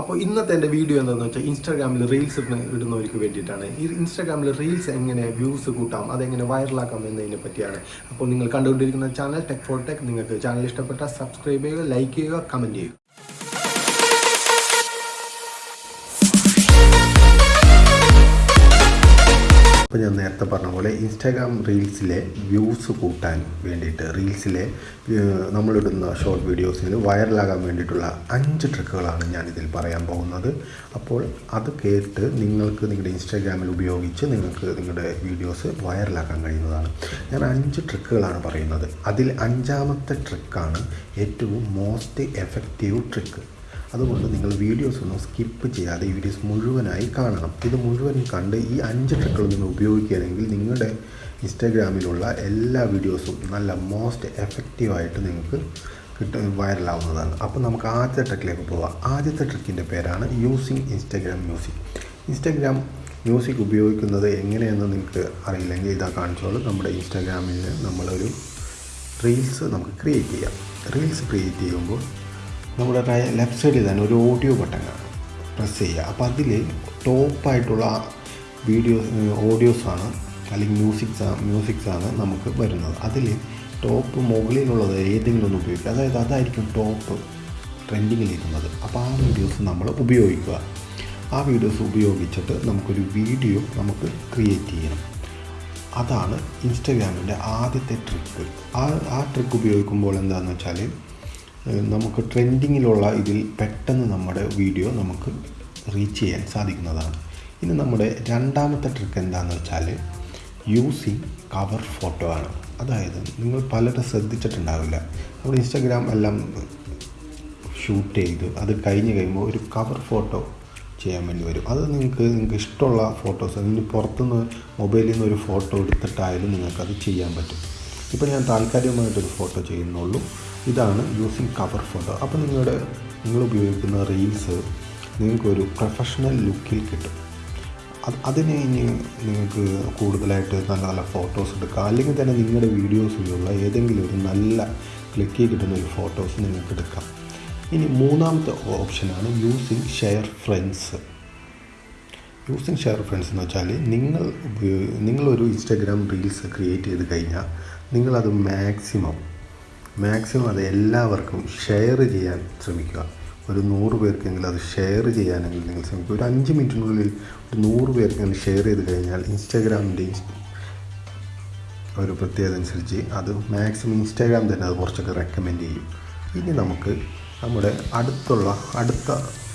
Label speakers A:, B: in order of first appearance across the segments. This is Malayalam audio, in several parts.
A: അപ്പോൾ ഇന്നത്തെ എന്റെ വീഡിയോ എന്താണെന്ന് വെച്ചാൽ ഇൻസ്റ്റാഗ്രാമിൽ റീൽസ് ഇടുന്നവർക്ക് വേണ്ടിയിട്ടാണ്. ഈ ഇൻസ്റ്റാഗ്രാമിൽ റീൽസ് എങ്ങനെ വ്യൂസ് കൂട്ടാം അതെങ്ങനെ വൈറലാക്കാം എന്നതിനെ പറ്റിയാണ്. അപ്പോൾ നിങ്ങൾ കണ്ടുകൊണ്ടിരിക്കുന്ന ചാനൽ ടെക് ഫോർ ടെക് നിങ്ങൾക്ക് ചാനൽ ഇഷ്ടപ്പെട്ടാൽ സബ്സ്ക്രൈബ് ചെയ്യുക ലൈക്ക് ചെയ്യുക കമന്റ് ചെയ്യുക. അപ്പോൾ ഞാൻ നേരത്തെ പറഞ്ഞ പോലെ ഇൻസ്റ്റാഗ്രാം റീൽസിലെ വ്യൂസ് കൂട്ടാൻ വേണ്ടിയിട്ട് റീൽസിലെ നമ്മളിടുന്ന ഷോർട്ട് വീഡിയോസിൽ വൈറലാകാൻ വേണ്ടിയിട്ടുള്ള അഞ്ച് ട്രിക്കുകളാണ് ഞാനിതിൽ പറയാൻ പോകുന്നത്. അപ്പോൾ അത് കേട്ട് നിങ്ങൾക്ക് നിങ്ങളുടെ ഇൻസ്റ്റാഗ്രാമിൽ ഉപയോഗിച്ച് നിങ്ങൾക്ക് നിങ്ങളുടെ വീഡിയോസ് വൈറലാക്കാൻ കഴിയുന്നതാണ്. ഞാൻ അഞ്ച് ട്രിക്കുകളാണ് പറയുന്നത്. അതിൽ അഞ്ചാമത്തെ ട്രിക്കാണ് ഏറ്റവും മോസ്റ്റ് എഫക്റ്റീവ് ട്രിക്ക് അതുകൊണ്ട് നിങ്ങൾ വീഡിയോസ് ഒന്നും സ്കിപ്പ് ചെയ്യാതെ ഈ വീഡിയോസ് മുഴുവനായി കാണണം. ഇത് മുഴുവൻ കണ്ട് ഈ അഞ്ച് ട്രിക്കുകൾ നിങ്ങൾ ഉപയോഗിക്കുകയാണെങ്കിൽ നിങ്ങളുടെ ഇൻസ്റ്റാഗ്രാമിലുള്ള എല്ലാ വീഡിയോസും നല്ല മോസ്റ്റ് എഫക്റ്റീവായിട്ട് നിങ്ങൾക്ക് കിട്ടും വൈറലാവുന്നതാണ് അപ്പോൾ നമുക്ക് ആദ്യത്തെ ട്രിക്കിലേക്ക് പോവാം. ആദ്യത്തെ ട്രിക്കിന്റെ പേരാണ് using Instagram music Instagram music ഉപയോഗിക്കുന്നത് എങ്ങനെയെന്ന് നിങ്ങൾക്ക് അറിയില്ലെങ്കിൽ ഇതാ കാണിച്ചോളൂ. നമ്മുടെ ഇൻസ്റ്റാഗ്രാമിൽ നമ്മളൊരു റീൽസ് നമുക്ക് ക്രിയേറ്റ് ചെയ്യാം. റീൽസ് ക്രിയേറ്റ് ചെയ്യുമ്പോൾ നമ്മുടെ ലെഫ്റ്റ് സൈഡിൽ തന്നെ ഒരു ഓഡിയോ ബട്ടൺ കാണും. പ്രസ് ചെയ്യുക. അപ്പോൾ അതിൽ ടോപ്പായിട്ടുള്ള വീഡിയോ ഓഡിയോസാണ് അല്ലെങ്കിൽ മ്യൂസിക്സ് മ്യൂസിക്സാണ് നമുക്ക് വരുന്നത്. അതിൽ ടോപ്പ് മുകളിലുള്ളത് ഏതെങ്കിലും ഒന്ന് ഉപയോഗിക്കുക. അതായത് അതായിരിക്കും ടോപ്പ് ട്രെൻഡിങ്ങിലിരുന്നത് അപ്പോൾ ആ വീഡിയോസ് നമ്മൾ ഉപയോഗിക്കുക. ആ വീഡിയോസ് ഉപയോഗിച്ചിട്ട് നമുക്കൊരു വീഡിയോ നമുക്ക് ക്രിയേറ്റ് ചെയ്യണം. അതാണ് ഇൻസ്റ്റഗ്രാമിന്റെ ആദ്യത്തെ ട്രിക്ക് ആ ആ ട്രിക്ക് ഉപയോഗിക്കുമ്പോൾ എന്താണെന്ന് വെച്ചാൽ നമുക്ക് ട്രെൻഡിങ്ങിലുള്ള ഇതിൽ പെട്ടെന്ന് നമ്മുടെ വീഡിയോ നമുക്ക് റീച്ച് ചെയ്യാൻ സാധിക്കുന്നതാണ്. ഇനി നമ്മുടെ രണ്ടാമത്തെ ട്രിക്ക് എന്താണെന്ന് വെച്ചാൽ യൂസിങ് കവർ ഫോട്ടോ ആണ്. അതായത് നിങ്ങൾ പലരും ശ്രദ്ധിച്ചിട്ടുണ്ടാവില്ല. നമ്മുടെ ഇൻസ്റ്റാഗ്രാം എല്ലാം ഷൂട്ട് ചെയ്ത് അത് കഴിഞ്ഞ് കഴിയുമ്പോൾ ഒരു കവർ ഫോട്ടോ ചെയ്യാൻ വേണ്ടി വരും. അത് നിങ്ങൾക്ക് നിങ്ങൾക്ക് ഇഷ്ടമുള്ള ഫോട്ടോസ് അതിന് പുറത്തുനിന്ന് മൊബൈലിൽ നിന്ന് ഒരു ഫോട്ടോ എടുത്തിട്ടായാലും നിങ്ങൾക്കത് ചെയ്യാൻ പറ്റും. ഇപ്പോൾ ഞാൻ താൽക്കാലികമായിട്ടൊരു ഫോട്ടോ ചെയ്യുന്നുള്ളൂ. ഇതാണ് യൂസിങ് കവർ ഫോട്ടോ അപ്പോൾ നിങ്ങളുടെ നിങ്ങൾ ഉപയോഗിക്കുന്ന റീൽസ് നിങ്ങൾക്കൊരു പ്രൊഫഷണൽ ലുക്കിൽ കിട്ടും. അത് അതിന് ഇനി നിങ്ങൾക്ക് കൂടുതലായിട്ട് നല്ല നല്ല ഫോട്ടോസ് എടുക്കുക അല്ലെങ്കിൽ തന്നെ നിങ്ങളുടെ വീഡിയോസിലുള്ള ഏതെങ്കിലും ഒരു നല്ല ക്ലിക്ക് കിട്ടുന്ന ഒരു ഫോട്ടോസ് നിങ്ങൾക്ക് എടുക്കാം. ഇനി മൂന്നാമത്തെ ഓപ്ഷനാണ് using share friends using share friends എന്ന് വെച്ചാൽ നിങ്ങൾ നിങ്ങളൊരു ഇൻസ്റ്റാഗ്രാം റീൽസ് ക്രിയേറ്റ് ചെയ്ത് കഴിഞ്ഞാൽ നിങ്ങളത് മാക്സിമം മാക്സിമം അത് എല്ലാവർക്കും ഷെയർ ചെയ്യാൻ ശ്രമിക്കുക. ഒരു നൂറ് പേർക്കെങ്കിലും അത് ഷെയർ ചെയ്യാനെങ്കിൽ നിങ്ങൾ ശ്രമിക്കുക. ഒരു അഞ്ച് മിനിറ്റിനുള്ളിൽ ഒരു നൂറ് പേർക്കെങ്കിലും ഷെയർ ചെയ്ത് കഴിഞ്ഞാൽ ഇൻസ്റ്റാഗ്രാമിന്റെ ഒരു പ്രത്യേകത അനുസരിച്ച് അത് മാക്സിമം ഇൻസ്റ്റാഗ്രാം തന്നെ അത് കുറച്ചൊക്കെ റെക്കമെൻഡ് ചെയ്യും. ഇനി നമുക്ക് നമ്മുടെ അടുത്തുള്ള അടുത്ത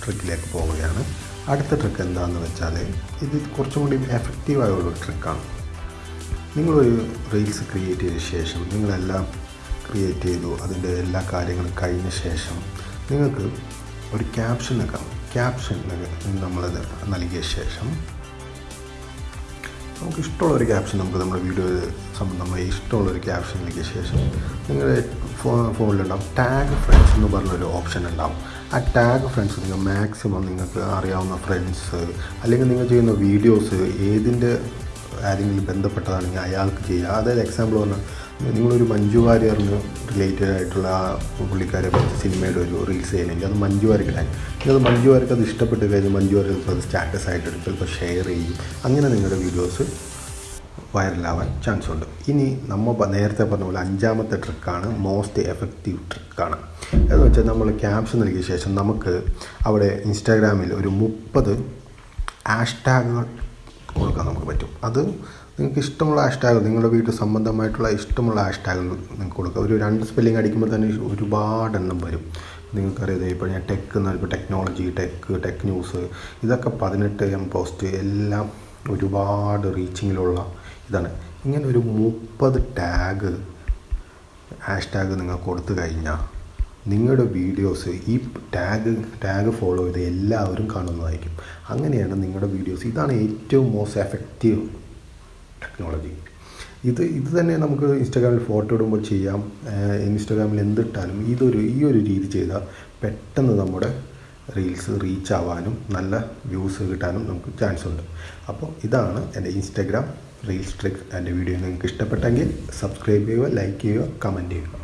A: ട്രിക്കിലേക്ക് പോവുകയാണ്. അടുത്ത ട്രിക്ക് എന്താണെന്ന് വെച്ചാൽ ഇത് കുറച്ചും കൂടി എഫക്റ്റീവായുള്ള ട്രിക്കാണ് നിങ്ങളൊരു റീൽസ് ക്രിയേറ്റ് ചെയ്ത ശേഷം നിങ്ങളെല്ലാം ക്രിയേറ്റ് ചെയ്തു. അതിന്റെ എല്ലാ കാര്യങ്ങളും കഴിഞ്ഞ ശേഷം നിങ്ങൾക്ക് ഒരു ക്യാപ്ഷൻ നൽകാം ക്യാപ്ഷൻ നമ്മളത് നൽകിയ ശേഷം നമുക്ക് ഇഷ്ടമുള്ള ഒരു ക്യാപ്ഷൻ നമുക്ക് നമ്മുടെ വീഡിയോ സംബന്ധമായി ഇഷ്ടമുള്ള ഒരു ക്യാപ്ഷൻ നൽകിയ ശേഷം നിങ്ങളുടെ ഫോ ഫോണിലുണ്ടാവും. ടാഗ് ഫ്രണ്ട്സ് എന്ന് പറഞ്ഞൊരു ഓപ്ഷൻ ഉണ്ടാവും. ആ ടാഗ് ഫ്രണ്ട്സ് നിങ്ങൾ മാക്സിമം നിങ്ങൾക്ക് അറിയാവുന്ന ഫ്രണ്ട്സ് അല്ലെങ്കിൽ നിങ്ങൾ ചെയ്യുന്ന വീഡിയോസ് ഏതിന്റെ ആരെങ്കിലും ബന്ധപ്പെട്ടതാണെങ്കിൽ അയാൾക്ക് ചെയ്യുക അതായത് എക്സാമ്പിൾ പറഞ്ഞാൽ നിങ്ങളൊരു മഞ്ജു വാര്യറിന് റിലേറ്റഡ് ആയിട്ടുള്ള ആ പുള്ളിക്കാരെ പറ്റി സിനിമയുടെ ഒരു റീൽസ് ചെയ്യണമെങ്കിൽ അത് മഞ്ജു വാര്യർക്ക് നിങ്ങൾ അത് മഞ്ജു വാര്യർക്ക് അത് ഇഷ്ടപ്പെട്ട് കഴിഞ്ഞാൽ മഞ്ജു വാര്യർ അത് സ്റ്റാറ്റസ് ആയിട്ട് ചിലപ്പോൾ ഷെയർ ചെയ്യും. അങ്ങനെ നിങ്ങളുടെ വീഡിയോസ് വൈറലാവാൻ ചാൻസ് ഉണ്ട്. ഇനി നമ്മൾ നേരത്തെ പറഞ്ഞ പോലെ അഞ്ചാമത്തെ ട്രിക്കാണ് മോസ്റ്റ് എഫക്റ്റീവ് ട്രിക്കാണ് എന്ന് വെച്ചാൽ നമ്മൾ ക്യാപ്ഷൻ നൽകിയ ശേഷം നമുക്ക് അവിടെ ഇൻസ്റ്റാഗ്രാമിൽ ഒരു മുപ്പത് ഹാഷ്ടാഗുകൾ കൊടുക്കാൻ നമുക്ക് പറ്റും. അത് നിങ്ങൾക്ക് ഇഷ്ടമുള്ള ഹാഷ്ടാഗ് നിങ്ങളുടെ വീട്ടിൽ സംബന്ധമായിട്ടുള്ള ഇഷ്ടമുള്ള ഹാഷ്ടാഗ് നിങ്ങൾക്ക് കൊടുക്കുക ഒരു രണ്ട് സ്പെല്ലിംഗ് അടിക്കുമ്പോൾ തന്നെ ഒരുപാട് എണ്ണം വരും. നിങ്ങൾക്കറിയാതെ ഇപ്പോൾ ഞാൻ ടെക് എന്നാൽ ഇപ്പോൾ ടെക്നോളജി ടെക്ക് ടെക് ന്യൂസ് ഇതൊക്കെ പതിനെട്ട് എം പോസ്റ്റ് എല്ലാം ഒരുപാട് റീച്ചിങ്ങിലുള്ള ഇതാണ്. ഇങ്ങനെ ഒരു മുപ്പത് ടാഗ് ഹാഷ്ടാഗ് നിങ്ങൾ കൊടുത്തു കഴിഞ്ഞാൽ നിങ്ങളുടെ വീഡിയോസ് ഈ ടാഗ് ടാഗ് ഫോളോ ചെയ്ത് എല്ലാവരും കാണുന്നതായിരിക്കും. അങ്ങനെയാണ് നിങ്ങളുടെ വീഡിയോസ് ഇതാണ് ഏറ്റവും മോസ്റ്റ് എഫക്റ്റീവ് ടെക്നോളജി ഇത് ഇത് തന്നെ നമുക്ക് ഇൻസ്റ്റാഗ്രാമിൽ ഫോട്ടോ ഇടുമ്പോൾ ചെയ്യാം. ഇൻസ്റ്റാഗ്രാമിൽ എന്തിട്ടാലും ഇതൊരു ഈ ഒരു രീതി ചെയ്താൽ പെട്ടെന്ന് നമ്മുടെ റീൽസ് റീച്ച് ആവാനും നല്ല വ്യൂസ് കിട്ടാനും നമുക്ക് ചാൻസ് ഉണ്ട്. അപ്പോൾ ഇതാണ് എന്റെ ഇൻസ്റ്റാഗ്രാം റീൽസ് ട്രിക്ക് എന്റെ വീഡിയോ നിങ്ങൾക്ക് ഇഷ്ടപ്പെട്ടെങ്കിൽ സബ്സ്ക്രൈബ് ചെയ്യുക ലൈക്ക് ചെയ്യുക കമന്റ് ചെയ്യുക.